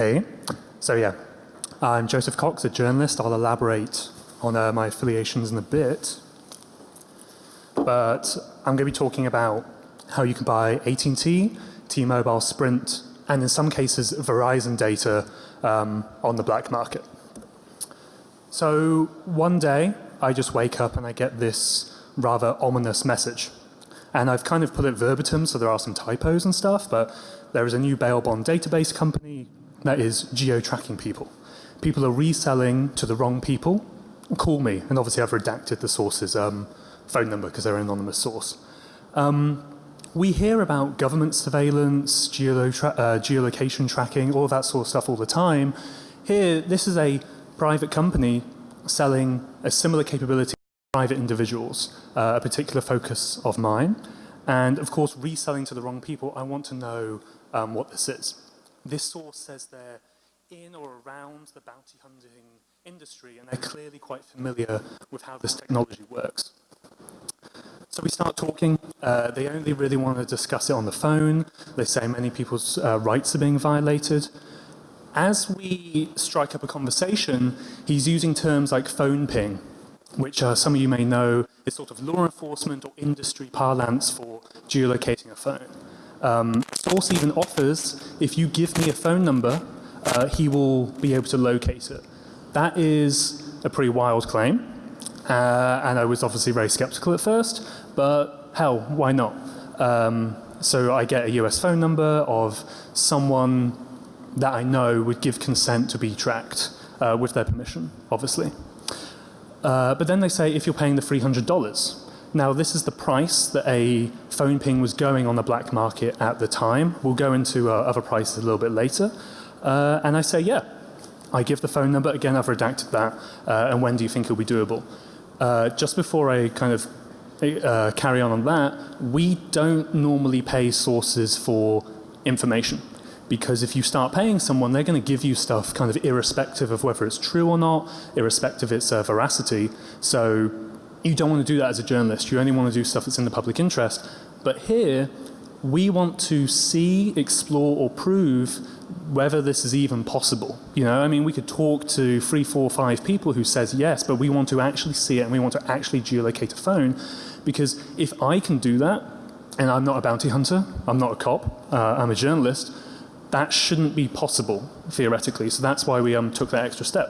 Hey. So yeah, I'm Joseph Cox, a journalist. I'll elaborate on uh, my affiliations in a bit. But I'm going to be talking about how you can buy AT&T, T-Mobile, Sprint, and in some cases Verizon data um, on the black market. So one day I just wake up and I get this rather ominous message. And I've kind of put it verbatim so there are some typos and stuff, but there is a new bail bond database company that is geo-tracking people. People are reselling to the wrong people. Call me. And obviously I've redacted the source's um, phone number because they're an anonymous source. Um, we hear about government surveillance, geolo uh, geolocation tracking, all that sort of stuff all the time. Here, this is a private company selling a similar capability to private individuals, uh, a particular focus of mine. And of course, reselling to the wrong people, I want to know um, what this is. This source says they're in or around the bounty hunting industry and they're clearly quite familiar with how this technology works. So we start talking. Uh, they only really want to discuss it on the phone. They say many people's uh, rights are being violated. As we strike up a conversation, he's using terms like phone ping, which uh, some of you may know is sort of law enforcement or industry parlance for geolocating a phone. Um, Source even offers, if you give me a phone number, uh, he will be able to locate it. That is a pretty wild claim. Uh, and I was obviously very skeptical at first, but hell, why not? Um, so I get a US phone number of someone that I know would give consent to be tracked uh, with their permission, obviously. Uh, but then they say if you're paying the $300. Now this is the price that a phone ping was going on the black market at the time. We'll go into uh, other prices a little bit later. Uh, and I say, yeah. I give the phone number. Again, I've redacted that. Uh, and when do you think it'll be doable? Uh, just before I kind of uh, carry on on that, we don't normally pay sources for information. Because if you start paying someone, they're going to give you stuff kind of irrespective of whether it's true or not, irrespective of its uh, veracity. So you don't want to do that as a journalist. You only want to do stuff that's in the public interest. But here, we want to see, explore or prove whether this is even possible. You know, I mean, we could talk to three, four, five people who says yes, but we want to actually see it and we want to actually geolocate a phone because if I can do that, and I'm not a bounty hunter, I'm not a cop, uh, I'm a journalist, that shouldn't be possible theoretically. So that's why we um, took that extra step.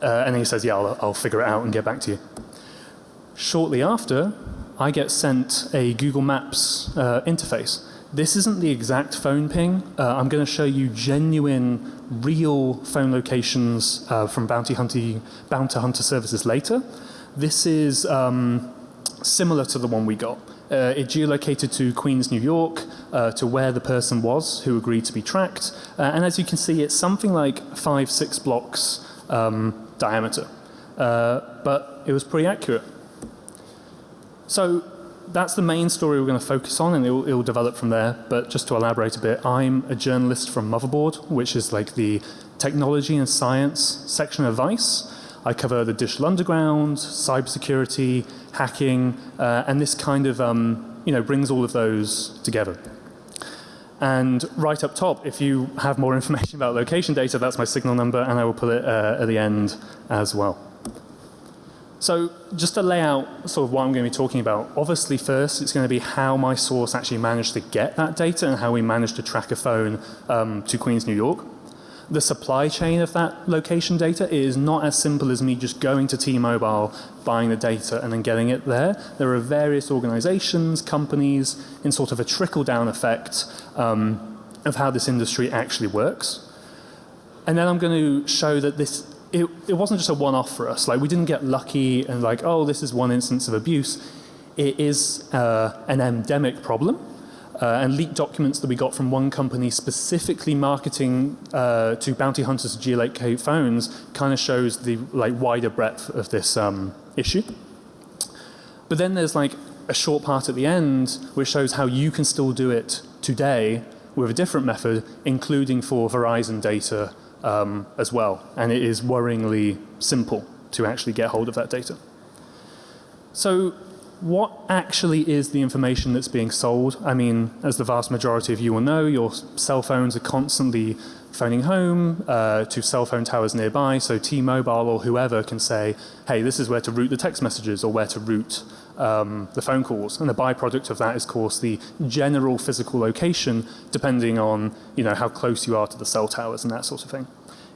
Uh, and then he says, yeah, I'll, I'll figure it out and get back to you. Shortly after, I get sent a Google Maps uh, interface. This isn't the exact phone ping. Uh, I'm going to show you genuine, real phone locations uh, from bounty bounty hunter services later. This is um, similar to the one we got. Uh, it geolocated to Queens, New York, uh, to where the person was who agreed to be tracked. Uh, and as you can see, it's something like five, six blocks um, diameter. Uh, but it was pretty accurate. So that's the main story we're going to focus on and it will, develop from there. But just to elaborate a bit, I'm a journalist from Motherboard, which is like the technology and science section of Vice. I cover the digital underground, cybersecurity, hacking, uh, and this kind of, um, you know, brings all of those together. And right up top, if you have more information about location data, that's my signal number, and I will put it uh, at the end as well. So just to lay out sort of what I'm going to be talking about, obviously first it's going to be how my source actually managed to get that data and how we managed to track a phone um, to Queens, New York the supply chain of that location data is not as simple as me just going to T-Mobile, buying the data and then getting it there. There are various organizations, companies in sort of a trickle down effect um, of how this industry actually works. And then I'm going to show that this it, it wasn't just a one-off for us. Like we didn't get lucky and like, oh, this is one instance of abuse. It is uh, an endemic problem uh, and leaked documents that we got from one company specifically marketing uh, to bounty hunters geolocate phones kind of shows the like wider breadth of this um, issue. But then there's like a short part at the end which shows how you can still do it today with a different method including for Verizon data um, as well and it is worryingly simple to actually get hold of that data. So what actually is the information that's being sold? I mean, as the vast majority of you will know, your cell phones are constantly phoning home uh, to cell phone towers nearby. So T-Mobile or whoever can say, hey, this is where to route the text messages or where to route um, the phone calls. And the byproduct of that is, of course, the general physical location depending on you know, how close you are to the cell towers and that sort of thing.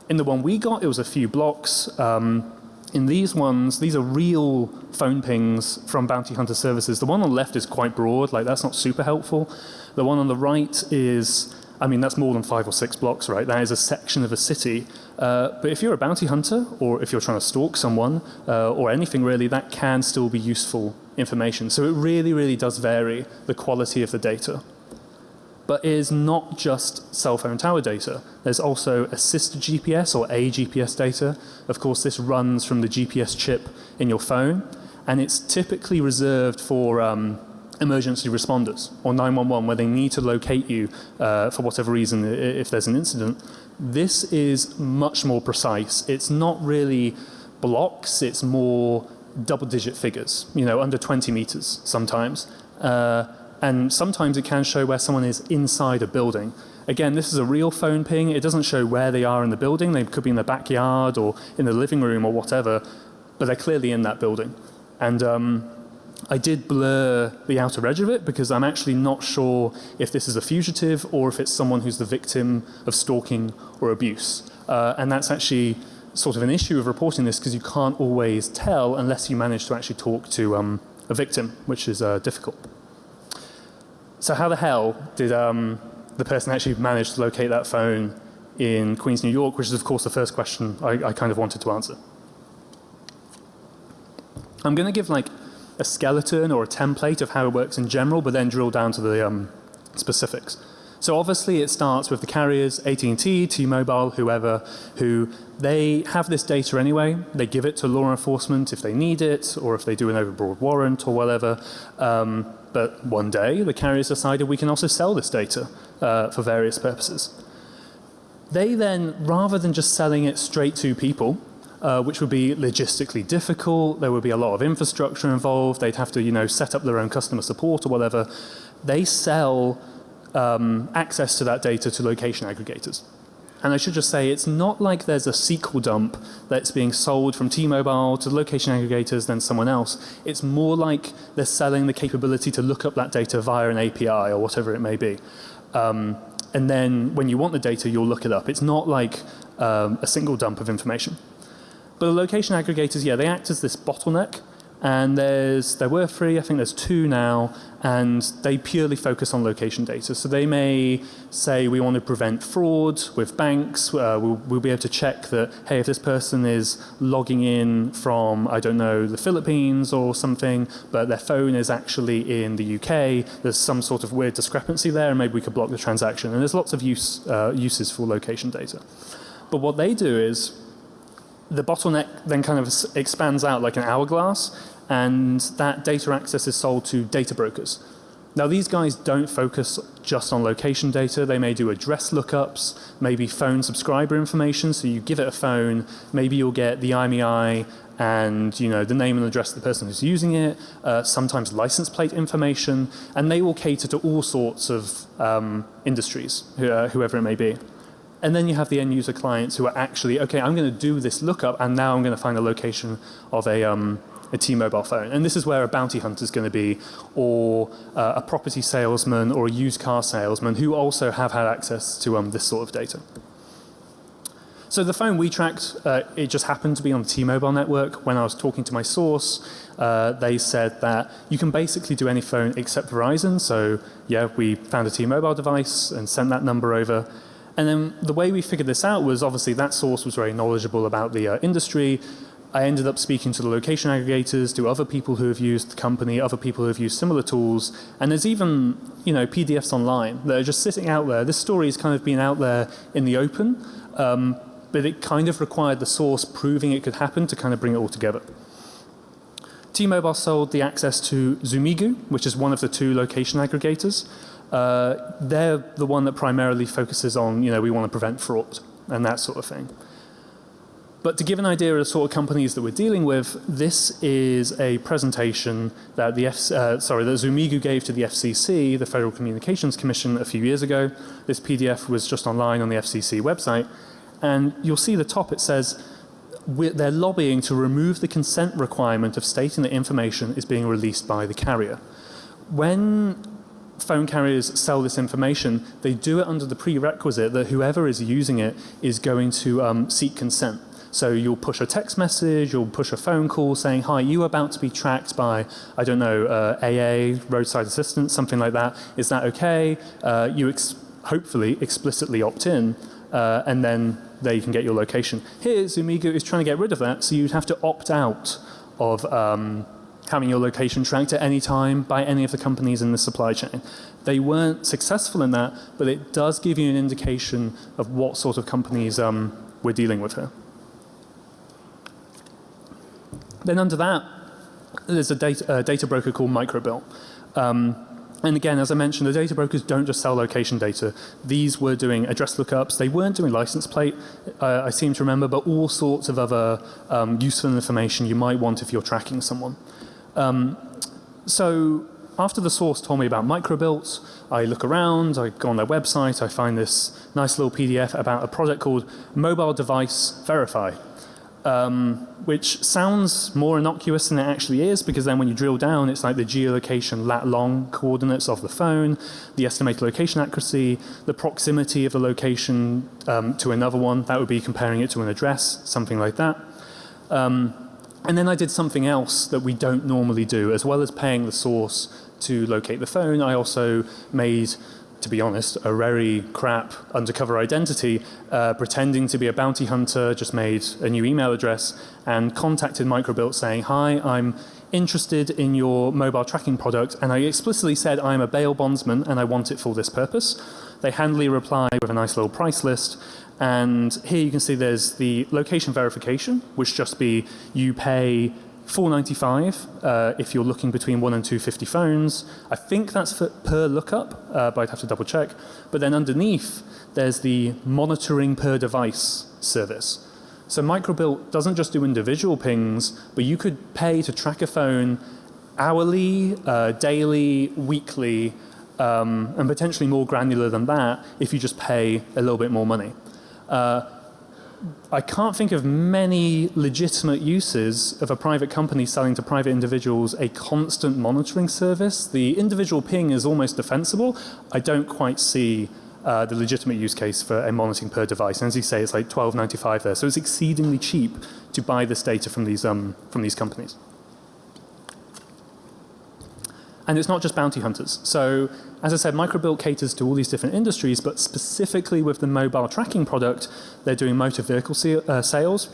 In the one we got, it was a few blocks. Um, in these ones, these are real phone pings from Bounty Hunter services. The one on the left is quite broad, like that's not super helpful. The one on the right is, I mean, that's more than five or six blocks, right? That is a section of a city. Uh, but if you're a bounty hunter, or if you're trying to stalk someone, uh, or anything really, that can still be useful information. So it really, really does vary the quality of the data but is not just cell phone tower data. There's also assisted GPS or a GPS data. Of course, this runs from the GPS chip in your phone, and it's typically reserved for um, emergency responders or 911 where they need to locate you uh, for whatever reason if there's an incident. This is much more precise. It's not really blocks, it's more double digit figures, you know, under 20 meters sometimes. Uh, and sometimes it can show where someone is inside a building. Again, this is a real phone ping. It doesn't show where they are in the building. They could be in the backyard or in the living room or whatever, but they're clearly in that building. And um, I did blur the outer edge of it because I'm actually not sure if this is a fugitive or if it's someone who's the victim of stalking or abuse. Uh, and that's actually sort of an issue of reporting this because you can't always tell unless you manage to actually talk to um, a victim, which is uh, difficult. So how the hell did um, the person actually manage to locate that phone in Queens, New York, which is of course the first question I, I kind of wanted to answer. I'm going to give like a skeleton or a template of how it works in general, but then drill down to the um, specifics. So obviously it starts with the carriers, AT&T, T-Mobile, whoever, who they have this data anyway. They give it to law enforcement if they need it or if they do an overbroad warrant or whatever. Um, but one day the carriers decided we can also sell this data uh, for various purposes. They then, rather than just selling it straight to people, uh, which would be logistically difficult, there would be a lot of infrastructure involved, they'd have to you know, set up their own customer support or whatever, they sell um, access to that data to location aggregators. And I should just say it's not like there's a SQL dump that's being sold from T-Mobile to location aggregators then someone else. It's more like they're selling the capability to look up that data via an API or whatever it may be. Um, and then when you want the data you'll look it up. It's not like um, a single dump of information. But the location aggregators, yeah, they act as this bottleneck and there's, there were three, I think there's two now, and they purely focus on location data. So they may say we want to prevent fraud with banks. Uh, we'll, we'll, be able to check that, hey, if this person is logging in from, I don't know, the Philippines or something, but their phone is actually in the UK, there's some sort of weird discrepancy there, and maybe we could block the transaction. And there's lots of use, uh, uses for location data. But what they do is the bottleneck then kind of expands out like an hourglass and that data access is sold to data brokers. Now these guys don't focus just on location data. They may do address lookups, maybe phone subscriber information. So you give it a phone, maybe you'll get the IMEI and you know the name and address of the person who's using it, uh, sometimes license plate information, and they will cater to all sorts of um, industries, uh, whoever it may be. And then you have the end user clients who are actually, okay, I'm going to do this lookup and now I'm going to find the location of a, um, a T-Mobile phone. And this is where a bounty hunter is going to be or uh, a property salesman or a used car salesman who also have had access to um, this sort of data. So the phone we tracked, uh, it just happened to be on the T-Mobile network. When I was talking to my source, uh, they said that you can basically do any phone except Verizon. So yeah, we found a T-Mobile device and sent that number over. And then the way we figured this out was obviously that source was very knowledgeable about the uh, industry. I ended up speaking to the location aggregators, to other people who have used the company, other people who have used similar tools. And there's even, you know, PDFs online that are just sitting out there. This story has kind of been out there in the open, um, but it kind of required the source proving it could happen to kind of bring it all together. T-Mobile sold the access to Zumigo, which is one of the two location aggregators. Uh, they're the one that primarily focuses on, you know, we want to prevent fraud and that sort of thing. But to give an idea of the sort of companies that we're dealing with, this is a presentation that the F, uh, sorry that Zumigo gave to the FCC, the Federal Communications Commission, a few years ago. This PDF was just online on the FCC website, and you'll see the top. It says they're lobbying to remove the consent requirement of stating that information is being released by the carrier. When phone carriers sell this information, they do it under the prerequisite that whoever is using it is going to um, seek consent. So you'll push a text message, you'll push a phone call saying, hi, you are about to be tracked by, I don't know, uh, AA, roadside assistance, something like that. Is that okay? Uh, you ex hopefully explicitly opt in uh, and then there you can get your location. Here Zumigo is trying to get rid of that so you'd have to opt out of um, having your location tracked at any time by any of the companies in the supply chain. They weren't successful in that but it does give you an indication of what sort of companies um, we're dealing with here. Then under that, there's a data, uh, data broker called Microbilt. Um, and again, as I mentioned, the data brokers don't just sell location data. These were doing address lookups. They weren't doing license plate, uh, I seem to remember, but all sorts of other um, useful information you might want if you're tracking someone. Um, so after the source told me about Microbilt, I look around, I go on their website, I find this nice little PDF about a project called Mobile Device Verify um, which sounds more innocuous than it actually is because then when you drill down it's like the geolocation lat long coordinates of the phone, the estimated location accuracy, the proximity of the location um, to another one, that would be comparing it to an address, something like that. Um, and then I did something else that we don't normally do as well as paying the source to locate the phone I also made to be honest, a very crap undercover identity, uh, pretending to be a bounty hunter, just made a new email address and contacted Microbilt saying, hi, I'm interested in your mobile tracking product and I explicitly said I'm a bail bondsman and I want it for this purpose. They handily replied with a nice little price list and here you can see there's the location verification which just be you pay 495 uh, if you're looking between 1 and 250 phones. I think that's for, per lookup, uh, but I'd have to double check. But then underneath there's the monitoring per device service. So Microbilt doesn't just do individual pings, but you could pay to track a phone hourly, uh, daily, weekly, um, and potentially more granular than that if you just pay a little bit more money. Uh, I can't think of many legitimate uses of a private company selling to private individuals a constant monitoring service. The individual ping is almost defensible. I don't quite see uh, the legitimate use case for a monitoring per device. And as you say, it's like 12.95 there. So it's exceedingly cheap to buy this data from these, um, from these companies. And it's not just bounty hunters. So as I said, Microbilt caters to all these different industries, but specifically with the mobile tracking product, they're doing motor vehicle uh, sales,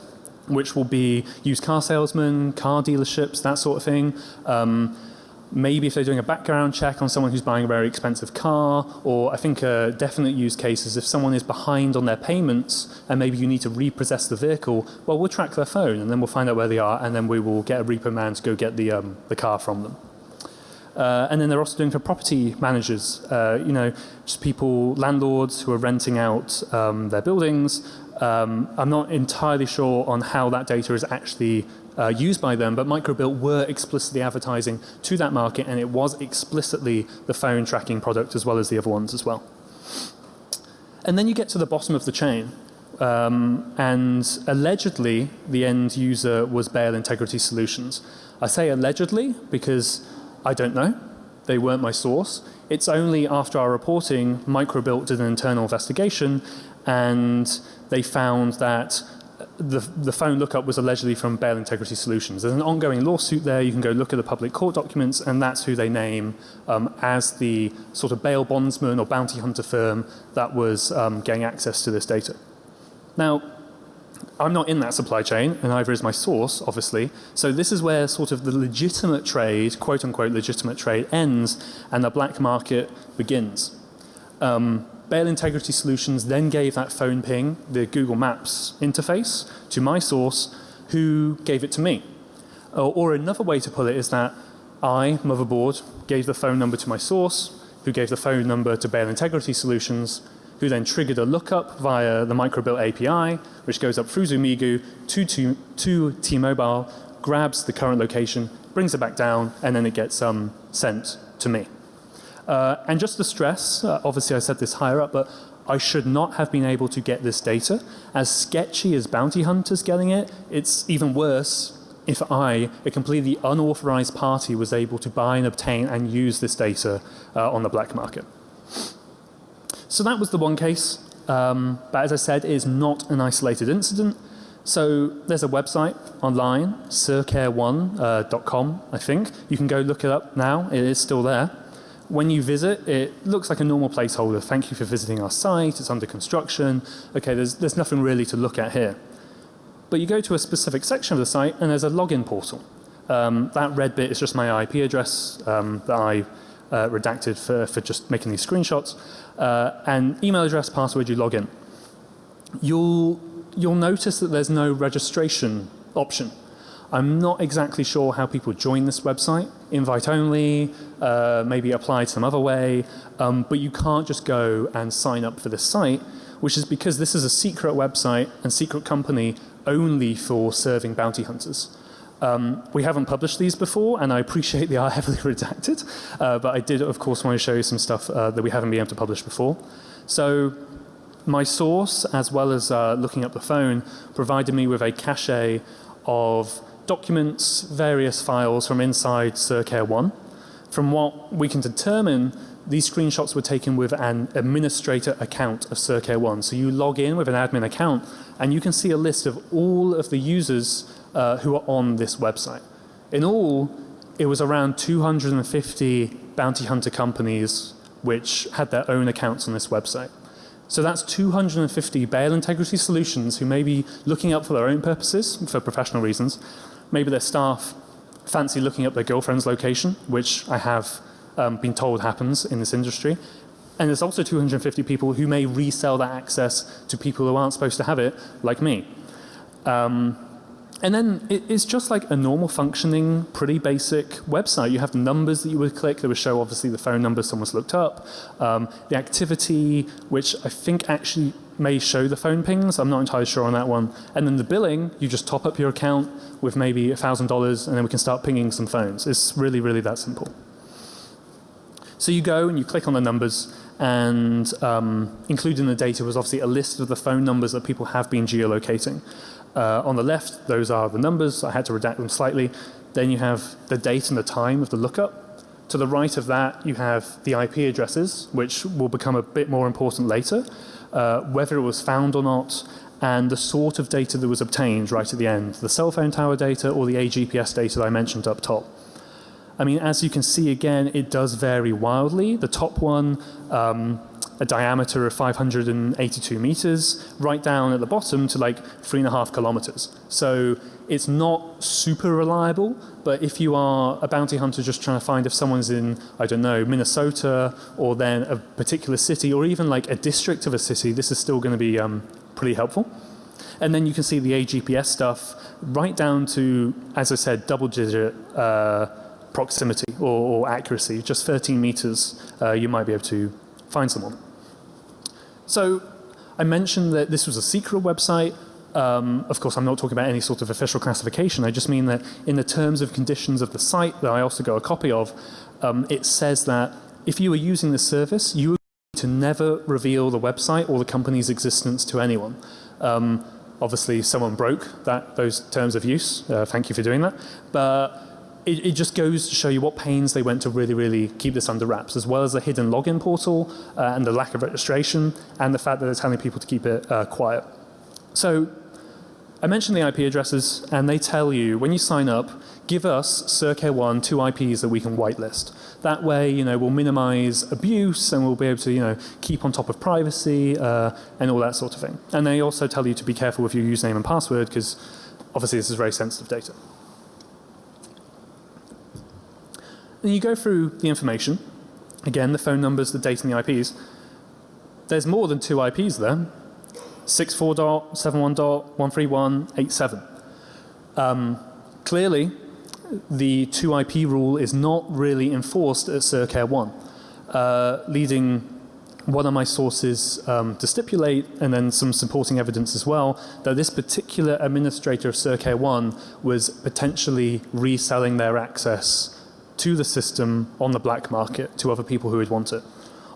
which will be used car salesmen, car dealerships, that sort of thing. Um, maybe if they're doing a background check on someone who's buying a very expensive car or I think a definite use case is if someone is behind on their payments and maybe you need to repossess the vehicle well we'll track their phone and then we'll find out where they are and then we will get a repo man to go get the, um, the car from them. Uh, and then they're also doing for property managers, uh, you know, just people, landlords who are renting out um, their buildings. Um, I'm not entirely sure on how that data is actually uh, used by them, but Microbilt were explicitly advertising to that market and it was explicitly the phone tracking product as well as the other ones as well. And then you get to the bottom of the chain. Um, and allegedly the end user was Bail Integrity Solutions. I say allegedly because I don't know. They weren't my source. It's only after our reporting Microbilt did an internal investigation and they found that the, the phone lookup was allegedly from Bail Integrity Solutions. There's an ongoing lawsuit there. You can go look at the public court documents and that's who they name um, as the sort of bail bondsman or bounty hunter firm that was um, getting access to this data. Now, I'm not in that supply chain and neither is my source obviously. So this is where sort of the legitimate trade, quote unquote legitimate trade ends and the black market begins. Um, Bail Integrity Solutions then gave that phone ping, the Google Maps interface to my source who gave it to me. Or, or another way to put it is that I, Motherboard, gave the phone number to my source who gave the phone number to Bail Integrity Solutions who then triggered a lookup via the Microbilt API, which goes up through Zumigo to, to, to T-Mobile, grabs the current location, brings it back down, and then it gets um, sent to me. Uh, and just to stress, uh, obviously I said this higher up, but I should not have been able to get this data. As sketchy as bounty hunters getting it, it's even worse if I, a completely unauthorized party, was able to buy and obtain and use this data uh, on the black market. So that was the one case. Um, but as I said, it is not an isolated incident. So there's a website online, surcare1.com, uh, I think. You can go look it up now. It is still there. When you visit, it looks like a normal placeholder. Thank you for visiting our site. It's under construction. Okay, there's, there's nothing really to look at here. But you go to a specific section of the site and there's a login portal. Um, that red bit is just my IP address um, that I uh, redacted for, for just making these screenshots. Uh, and email address, password, you log in. You'll, you'll notice that there's no registration option. I'm not exactly sure how people join this website, invite only, uh, maybe apply some other way, um, but you can't just go and sign up for this site, which is because this is a secret website and secret company only for serving bounty hunters. Um, we haven't published these before and I appreciate they are heavily redacted, uh, but I did of course want to show you some stuff uh, that we haven't been able to publish before. So my source as well as uh, looking up the phone provided me with a cache of documents, various files from inside CerCare 1. From what we can determine, these screenshots were taken with an administrator account of CerCare 1. So you log in with an admin account and you can see a list of all of the users uh, who are on this website. In all, it was around 250 bounty hunter companies which had their own accounts on this website. So that's 250 bail integrity solutions who may be looking up for their own purposes, for professional reasons, Maybe their staff fancy looking up their girlfriend's location, which I have um, been told happens in this industry. And there's also 250 people who may resell that access to people who aren't supposed to have it, like me. Um, and then it, it's just like a normal functioning, pretty basic website. You have the numbers that you would click that would show obviously the phone number someone's looked up, um, the activity, which I think actually may show the phone pings. I'm not entirely sure on that one. And then the billing, you just top up your account with maybe $1,000 and then we can start pinging some phones. It's really, really that simple. So you go and you click on the numbers and um, included in the data was obviously a list of the phone numbers that people have been geolocating. Uh, on the left, those are the numbers. I had to redact them slightly. Then you have the date and the time of the lookup. To the right of that, you have the IP addresses, which will become a bit more important later uh, whether it was found or not, and the sort of data that was obtained right at the end, the cell phone tower data or the AGPS data that I mentioned up top. I mean, as you can see again, it does vary wildly. The top one, um, a diameter of 582 meters, right down at the bottom to like three and a half kilometers. So it's not super reliable, but if you are a bounty hunter just trying to find if someone's in, I don't know, Minnesota or then a particular city or even like a district of a city, this is still going to be um, pretty helpful. And then you can see the AGPS stuff right down to, as I said, double digit uh, proximity or, or, accuracy, just 13 meters, uh, you might be able to find someone. So I mentioned that this was a secret website. Um, of course, I'm not talking about any sort of official classification. I just mean that in the terms of conditions of the site that I also got a copy of, um, it says that if you were using the service, you to never reveal the website or the company's existence to anyone. Um, obviously, someone broke that those terms of use. Uh, thank you for doing that. But it, it, just goes to show you what pains they went to really, really keep this under wraps, as well as the hidden login portal uh, and the lack of registration, and the fact that they're telling people to keep it uh, quiet. So I mentioned the IP addresses, and they tell you when you sign up, give us CerCare1 two IPs that we can whitelist. That way, you know, we'll minimize abuse and we'll be able to, you know, keep on top of privacy uh, and all that sort of thing. And they also tell you to be careful with your username and password because obviously this is very sensitive data. Then you go through the information, again the phone numbers, the date and the IPs. There's more than two IPs there. 64.71.131.87. Um, clearly, the 2 IP rule is not really enforced at CerCare 1, uh, leading one of my sources um, to stipulate, and then some supporting evidence as well, that this particular administrator of CerCare1 was potentially reselling their access to the system on the black market to other people who would want it.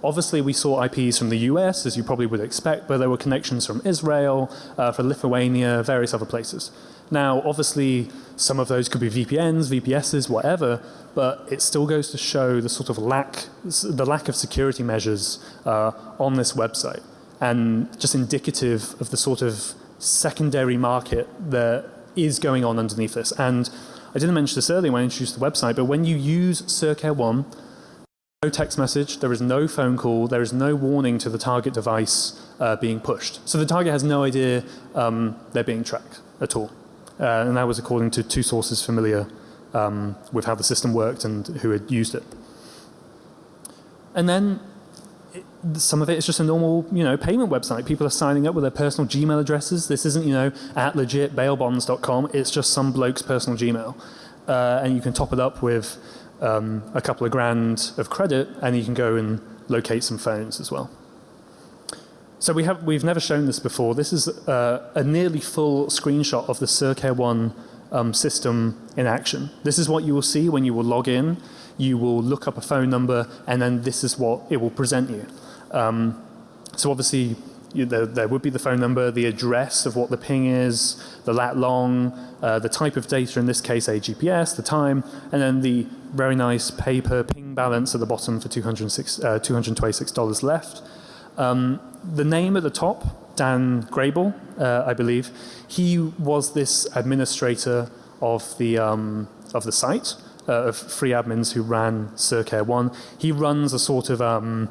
Obviously, we saw IPs from the US, as you probably would expect, but there were connections from Israel, uh, from Lithuania, various other places. Now, obviously, some of those could be VPNs, VPSs, whatever, but it still goes to show the sort of lack, the lack of security measures uh, on this website, and just indicative of the sort of secondary market that is going on underneath this. And I didn't mention this earlier when I introduced the website, but when you use CerCare One, no text message, there is no phone call, there is no warning to the target device uh, being pushed. So the target has no idea um, they're being tracked at all. Uh, and that was according to two sources familiar um, with how the system worked and who had used it. And then some of it is just a normal, you know, payment website. People are signing up with their personal Gmail addresses. This isn't, you know, at legit bailbonds.com. It's just some bloke's personal Gmail. Uh, and you can top it up with um, a couple of grand of credit and you can go and locate some phones as well. So we have, we've never shown this before. This is uh, a nearly full screenshot of the CerCare One um, system in action. This is what you will see when you will log in. You will look up a phone number and then this is what it will present you. Um, so obviously you, there, there, would be the phone number, the address of what the ping is, the lat long, uh, the type of data, in this case a GPS, the time, and then the very nice paper ping balance at the bottom for 206, uh, $226 left. Um, the name at the top, Dan Grable, uh, I believe, he was this administrator of the, um, of the site, uh, of free admins who ran CerCare One. He runs a sort of, um,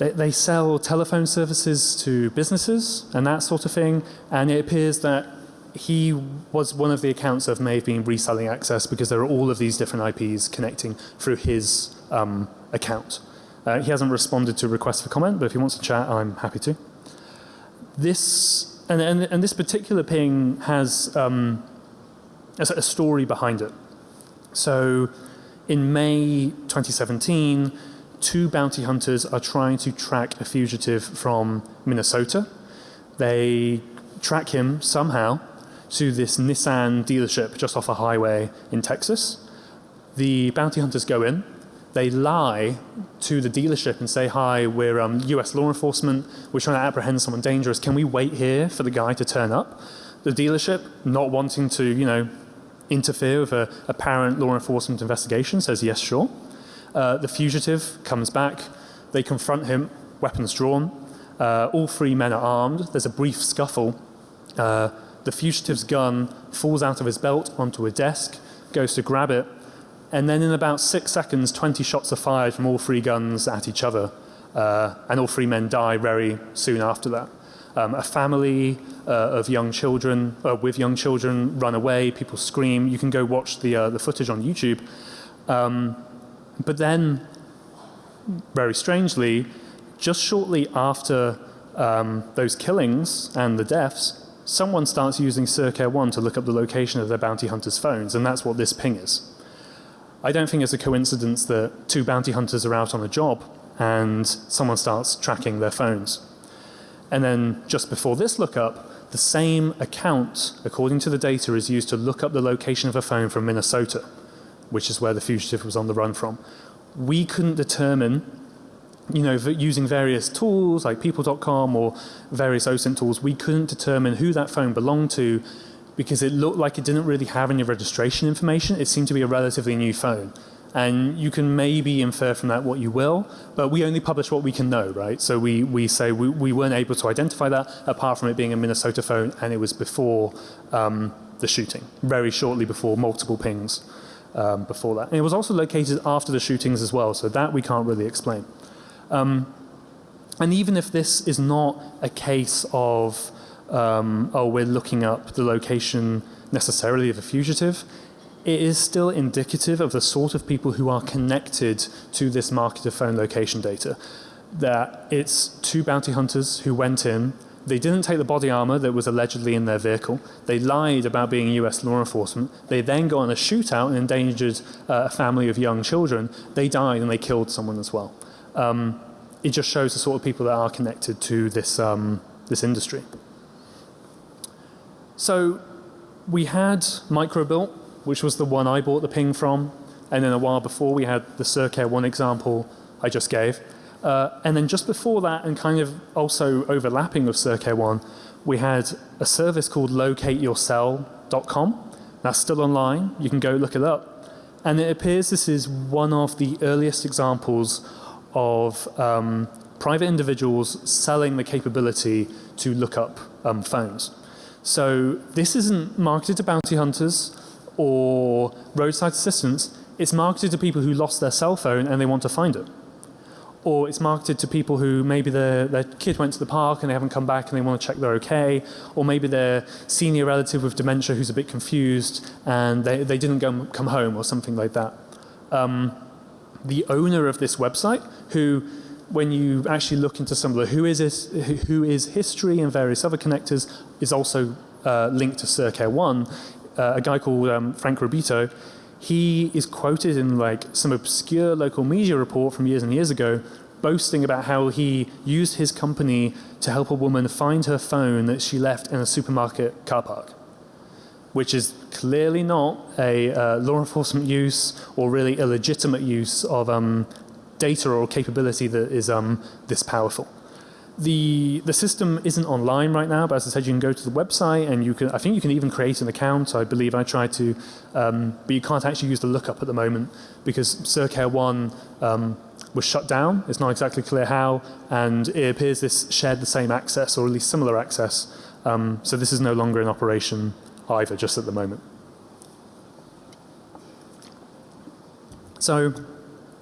they, they sell telephone services to businesses and that sort of thing, and it appears that he was one of the accounts of may have been reselling access because there are all of these different IPs connecting through his um, account. Uh, he hasn't responded to requests for comment, but if he wants to chat, I'm happy to. This, and, and, and this particular ping has um, a, a story behind it. So in May 2017, two bounty hunters are trying to track a fugitive from Minnesota. They track him somehow to this Nissan dealership just off a highway in Texas. The bounty hunters go in, they lie to the dealership and say, hi, we're um, US law enforcement, we're trying to apprehend someone dangerous, can we wait here for the guy to turn up? The dealership, not wanting to, you know, interfere with a apparent law enforcement investigation, says yes, sure. Uh, the fugitive comes back, they confront him, weapons drawn, uh, all three men are armed, there's a brief scuffle, uh, the fugitive's gun falls out of his belt onto a desk, goes to grab it, and then in about six seconds 20 shots are fired from all three guns at each other uh, and all three men die very soon after that. Um, a family uh, of young children uh, with young children run away, people scream. You can go watch the, uh, the footage on YouTube. Um, but then, very strangely, just shortly after um, those killings and the deaths, someone starts using CerCare One to look up the location of their bounty hunters' phones, and that's what this ping is. I don't think it's a coincidence that two bounty hunters are out on a job and someone starts tracking their phones. And then just before this lookup, the same account, according to the data, is used to look up the location of a phone from Minnesota, which is where the fugitive was on the run from. We couldn't determine you know, using various tools like people.com or various OSINT tools, we couldn't determine who that phone belonged to because it looked like it didn't really have any registration information. It seemed to be a relatively new phone. And you can maybe infer from that what you will, but we only publish what we can know, right? So we, we say we, we weren't able to identify that apart from it being a Minnesota phone and it was before um, the shooting, very shortly before multiple pings um, before that. And it was also located after the shootings as well, so that we can't really explain. Um, and even if this is not a case of, um, oh, we're looking up the location necessarily of a fugitive, it is still indicative of the sort of people who are connected to this market of phone location data. That it's two bounty hunters who went in, they didn't take the body armor that was allegedly in their vehicle. They lied about being US law enforcement. They then got in a shootout and endangered uh, a family of young children. They died and they killed someone as well. Um, it just shows the sort of people that are connected to this, um, this industry. So we had Microbilt, which was the one I bought the ping from. And then a while before we had the CerCare 1 example I just gave. Uh, and then just before that and kind of also overlapping with CerCare 1, we had a service called locateyourscell.com. That's still online. You can go look it up. And it appears this is one of the earliest examples of um, private individuals selling the capability to look up um, phones. So this isn't marketed to bounty hunters or roadside assistants. It's marketed to people who lost their cell phone and they want to find it. Or it's marketed to people who maybe their, their kid went to the park and they haven't come back and they want to check they're okay. Or maybe their senior relative with dementia who's a bit confused and they, they didn't go, come home or something like that. Um, the owner of this website who when you actually look into some of the who is, this, who is history and various other connectors is also uh, linked to CerCare 1. Uh, a guy called um, Frank Robito, he is quoted in like some obscure local media report from years and years ago boasting about how he used his company to help a woman find her phone that she left in a supermarket car park which is clearly not a uh, law enforcement use or really illegitimate use of um, data or capability that is um, this powerful. The, the system isn't online right now, but as I said, you can go to the website and you can, I think you can even create an account. I believe I tried to, um, but you can't actually use the lookup at the moment because CerCare 1 um, was shut down. It's not exactly clear how, and it appears this shared the same access or at least similar access. Um, so this is no longer in operation either, just at the moment. So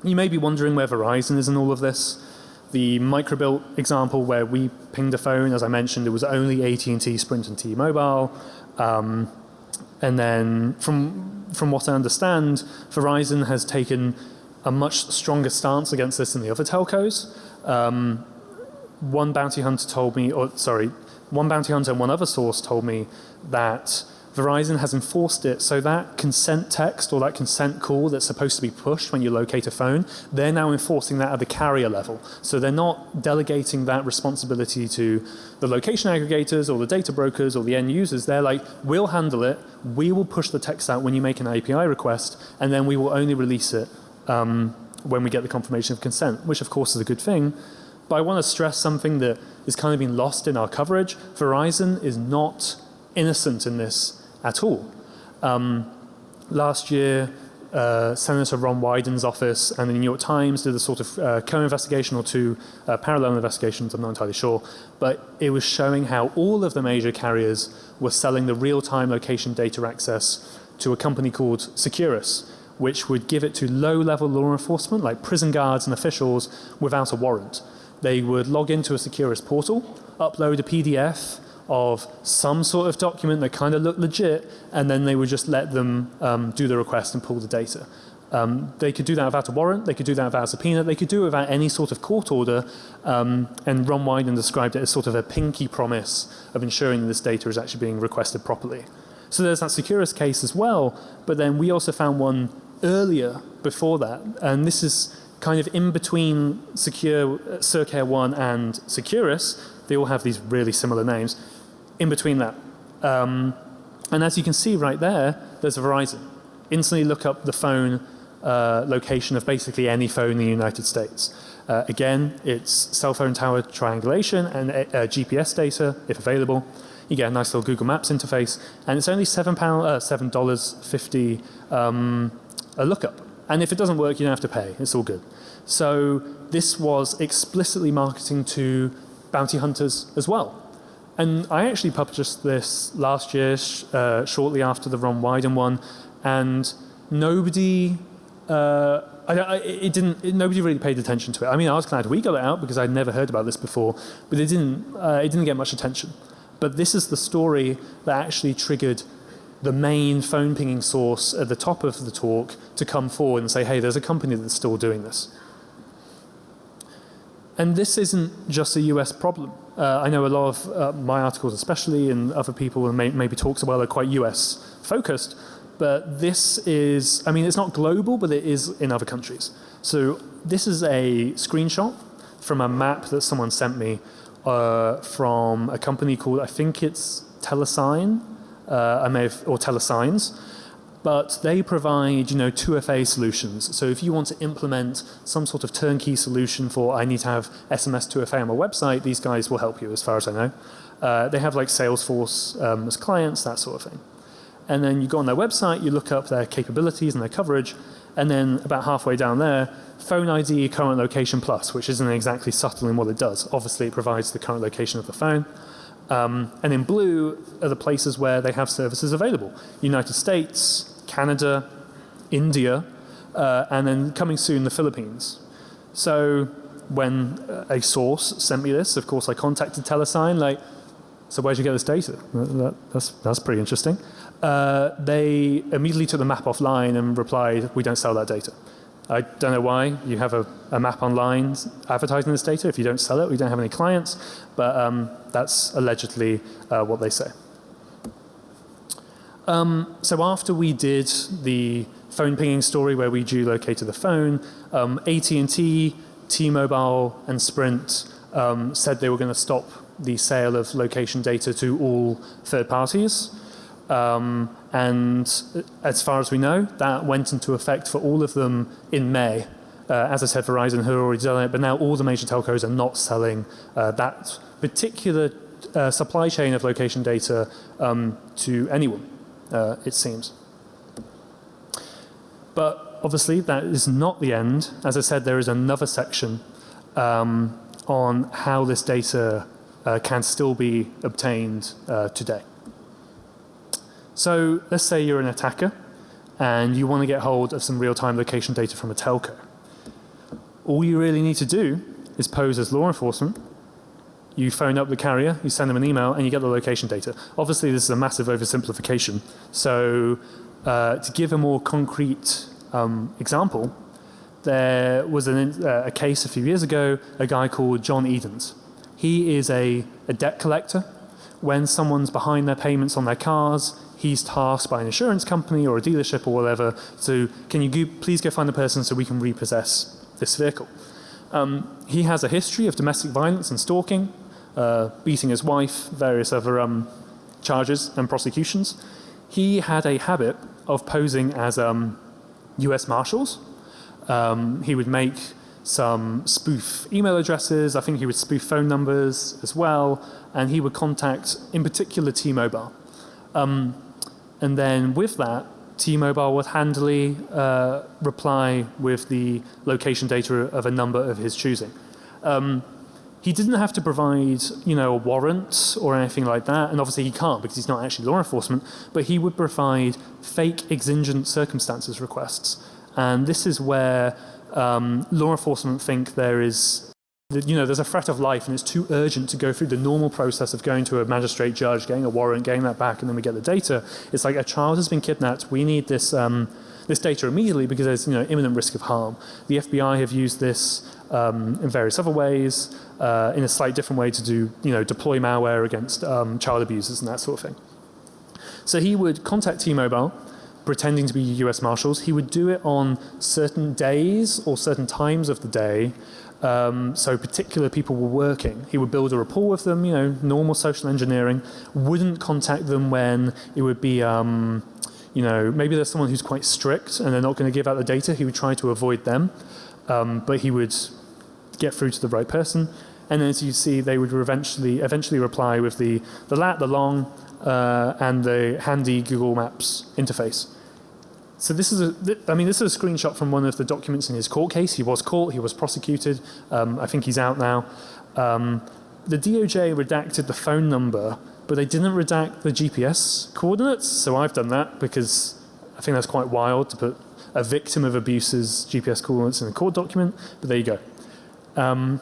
you may be wondering where Verizon is in all of this. The Microbilt example where we pinged a phone, as I mentioned, it was only AT&T, Sprint and T-Mobile. Um, and then from, from what I understand, Verizon has taken a much stronger stance against this than the other telcos. Um, one bounty hunter told me, or sorry, one bounty hunter and one other source told me that Verizon has enforced it so that consent text or that consent call that's supposed to be pushed when you locate a phone, they're now enforcing that at the carrier level. So they're not delegating that responsibility to the location aggregators or the data brokers or the end users. They're like, we'll handle it. We will push the text out when you make an API request and then we will only release it um, when we get the confirmation of consent, which of course is a good thing. But I want to stress something that is kind of been lost in our coverage. Verizon is not innocent in this at all. Um, last year, uh, Senator Ron Wyden's office and the New York Times did a sort of uh, co-investigation or two uh, parallel investigations, I'm not entirely sure, but it was showing how all of the major carriers were selling the real-time location data access to a company called Securus, which would give it to low-level law enforcement like prison guards and officials without a warrant. They would log into a Securus portal, upload a PDF, of some sort of document that kind of looked legit and then they would just let them um, do the request and pull the data. Um, they could do that without a warrant, they could do that without a subpoena, they could do it without any sort of court order um, and Ron Wyden described it as sort of a pinky promise of ensuring this data is actually being requested properly. So there's that Securus case as well, but then we also found one earlier before that and this is kind of in between Secure, uh, CerCare 1 and Securus. They all have these really similar names in between that. Um, and as you can see right there, there's a Verizon. Instantly look up the phone uh, location of basically any phone in the United States. Uh, again, it's cell phone tower triangulation and uh, GPS data if available. You get a nice little Google Maps interface and it's only seven pound, uh, seven dollars fifty um, a lookup. And if it doesn't work, you don't have to pay. It's all good. So this was explicitly marketing to bounty hunters as well. And I actually published this last year, uh, shortly after the Ron Wyden one, and nobody, uh, I, I, it didn't, it, nobody really paid attention to it. I mean, I was glad we got it out because I'd never heard about this before, but it didn't, uh, it didn't get much attention. But this is the story that actually triggered the main phone pinging source at the top of the talk to come forward and say, hey, there's a company that's still doing this. And this isn't just a US problem. Uh, I know a lot of uh, my articles especially and other people may, maybe talks about are quite US focused. But this is, I mean it's not global but it is in other countries. So this is a screenshot from a map that someone sent me uh, from a company called, I think it's Telesign, uh, I may have, or Telesigns but they provide you know 2FA solutions. So if you want to implement some sort of turnkey solution for I need to have SMS 2FA on my website, these guys will help you as far as I know. Uh, they have like Salesforce um, as clients, that sort of thing. And then you go on their website, you look up their capabilities and their coverage, and then about halfway down there, phone ID current location plus, which isn't exactly subtle in what it does. Obviously it provides the current location of the phone. Um, and in blue are the places where they have services available. United States, Canada, India, uh, and then coming soon the Philippines. So when a source sent me this, of course I contacted Telesign like, so where'd you get this data? That, that's, that's pretty interesting. Uh, they immediately took the map offline and replied, we don't sell that data. I don't know why you have a, a, map online advertising this data. If you don't sell it, we don't have any clients. But um, that's allegedly uh, what they say. Um, so after we did the phone pinging story where we geolocated the phone, um, AT&T, T-Mobile and Sprint um, said they were going to stop the sale of location data to all third parties. Um, and as far as we know, that went into effect for all of them in May. Uh, as I said, Verizon had already done it, but now all the major telcos are not selling uh, that particular uh, supply chain of location data um, to anyone, uh, it seems. But obviously that is not the end. As I said, there is another section um, on how this data uh, can still be obtained uh, today. So let's say you're an attacker and you want to get hold of some real-time location data from a telco. All you really need to do is pose as law enforcement. You phone up the carrier, you send them an email and you get the location data. Obviously this is a massive oversimplification. So uh, to give a more concrete um, example, there was an, uh, a case a few years ago, a guy called John Edens. He is a, a debt collector. When someone's behind their payments on their cars, he's tasked by an insurance company or a dealership or whatever to can you go, please go find the person so we can repossess this vehicle. Um, he has a history of domestic violence and stalking, uh, beating his wife, various other um, charges and prosecutions. He had a habit of posing as um, US Marshals. Um, he would make some spoof email addresses. I think he would spoof phone numbers as well. And he would contact, in particular, T-Mobile. Um, and then with that, T-Mobile would handily uh, reply with the location data of a number of his choosing. Um, he didn't have to provide, you know, a warrant or anything like that. And obviously he can't because he's not actually law enforcement. But he would provide fake exigent circumstances requests. And this is where um, law enforcement think there is you know, there's a threat of life and it's too urgent to go through the normal process of going to a magistrate judge, getting a warrant, getting that back, and then we get the data. It's like a child has been kidnapped. We need this, um, this data immediately because there's, you know, imminent risk of harm. The FBI have used this um, in various other ways, uh, in a slightly different way to do, you know, deploy malware against um, child abusers and that sort of thing. So he would contact T-Mobile, pretending to be US Marshals. He would do it on certain days or certain times of the day um, so particular people were working. He would build a rapport with them, you know, normal social engineering, wouldn't contact them when it would be, um, you know, maybe there's someone who's quite strict and they're not going to give out the data. He would try to avoid them, um, but he would get through to the right person. And as you see, they would eventually, eventually reply with the, the lat, the long, uh, and the handy Google Maps interface. So this is a, I mean, this is a screenshot from one of the documents in his court case. He was caught, he was prosecuted. Um, I think he's out now. Um, the DOJ redacted the phone number, but they didn't redact the GPS coordinates. So I've done that because I think that's quite wild to put a victim of abuse's GPS coordinates in a court document. But there you go. Um,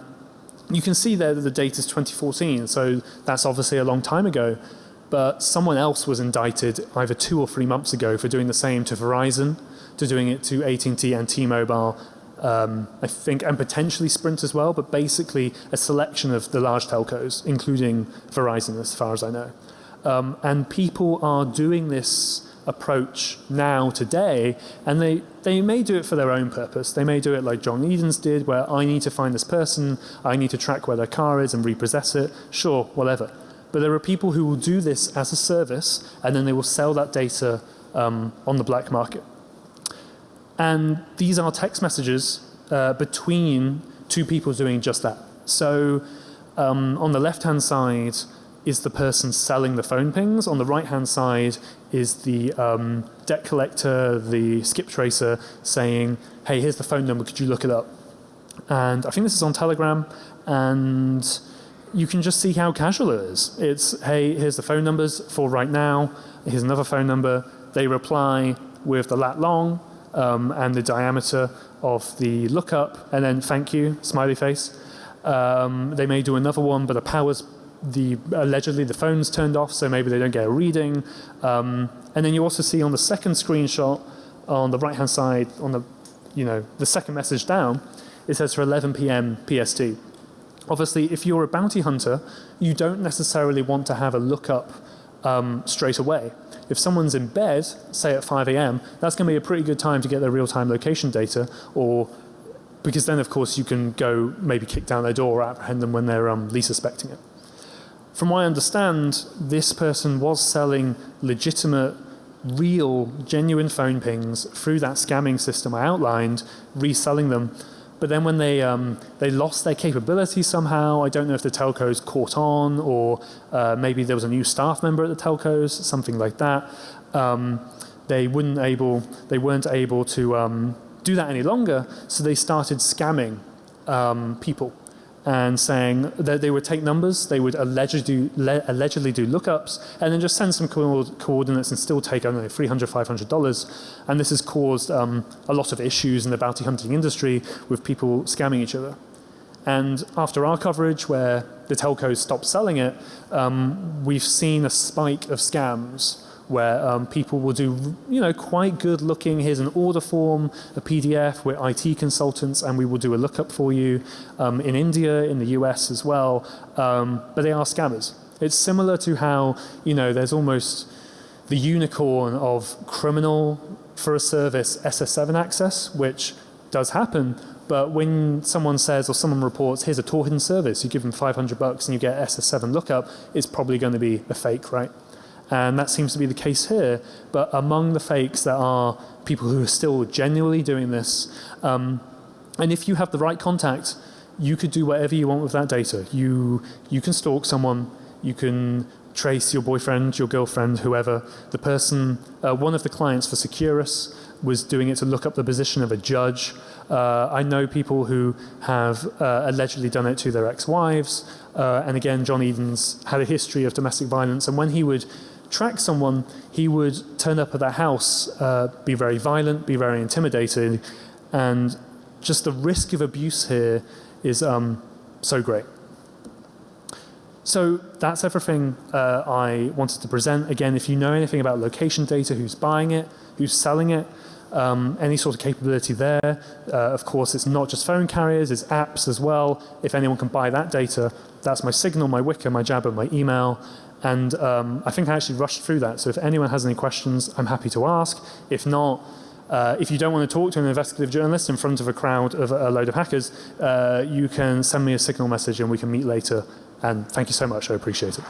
you can see there that the date is 2014, so that's obviously a long time ago but someone else was indicted either two or three months ago for doing the same to Verizon, to doing it to AT&T and T-Mobile, um, I think, and potentially Sprint as well, but basically a selection of the large telcos, including Verizon as far as I know. Um, and people are doing this approach now today and they, they may do it for their own purpose. They may do it like John Edens did where I need to find this person, I need to track where their car is and repossess it, sure, whatever. But there are people who will do this as a service and then they will sell that data um, on the black market. And these are text messages uh, between two people doing just that. So um, on the left hand side is the person selling the phone pings. On the right hand side is the um, debt collector, the skip tracer saying, hey, here's the phone number, could you look it up? And I think this is on Telegram and you can just see how casual it is. It's, hey, here's the phone numbers for right now. Here's another phone number. They reply with the lat long um, and the diameter of the lookup and then thank you, smiley face. Um, they may do another one, but the power's the allegedly the phone's turned off, so maybe they don't get a reading. Um, and then you also see on the second screenshot on the right hand side, on the you know the second message down, it says for 11 p.m. PST. Obviously, if you're a bounty hunter, you don't necessarily want to have a lookup um, straight away. If someone's in bed, say at 5 a.m., that's going to be a pretty good time to get their real-time location data or because then of course you can go maybe kick down their door or apprehend them when they're um, least suspecting it. From what I understand, this person was selling legitimate, real, genuine phone pings through that scamming system I outlined, reselling them. But then when they, um, they lost their capability somehow, I don't know if the telcos caught on or uh, maybe there was a new staff member at the telcos, something like that. Um, they, wouldn't able, they weren't able to um, do that any longer. So they started scamming um, people and saying that they would take numbers, they would allegedly do, allegedly do lookups, and then just send some co coordinates and still take, I don't know, $300, $500. And this has caused um, a lot of issues in the bounty hunting industry with people scamming each other. And after our coverage, where the telcos stopped selling it, um, we've seen a spike of scams where um, people will do, you know, quite good looking, here's an order form, a PDF, we're IT consultants and we will do a lookup for you um, in India, in the US as well, um, but they are scammers. It's similar to how, you know, there's almost the unicorn of criminal for a service SS7 access, which does happen, but when someone says or someone reports, here's a Torhidden service, you give them 500 bucks and you get SS7 lookup, it's probably going to be a fake, right? And that seems to be the case here. But among the fakes, there are people who are still genuinely doing this. Um, and if you have the right contact, you could do whatever you want with that data. You, you can stalk someone, you can trace your boyfriend, your girlfriend, whoever. The person, uh, one of the clients for Securus was doing it to look up the position of a judge. Uh, I know people who have uh, allegedly done it to their ex-wives. Uh, and again, John Edens had a history of domestic violence. And when he would track someone, he would turn up at their house, uh, be very violent, be very intimidating, and just the risk of abuse here is um, so great. So that's everything uh, I wanted to present. Again, if you know anything about location data, who's buying it, who's selling it, um, any sort of capability there. Uh, of course, it's not just phone carriers, it's apps as well. If anyone can buy that data, that's my Signal, my Wickr, my Jabber, my email. And um, I think I actually rushed through that. So if anyone has any questions, I'm happy to ask. If not, uh, if you don't want to talk to an investigative journalist in front of a crowd of a load of hackers, uh, you can send me a signal message and we can meet later. And thank you so much. I appreciate it.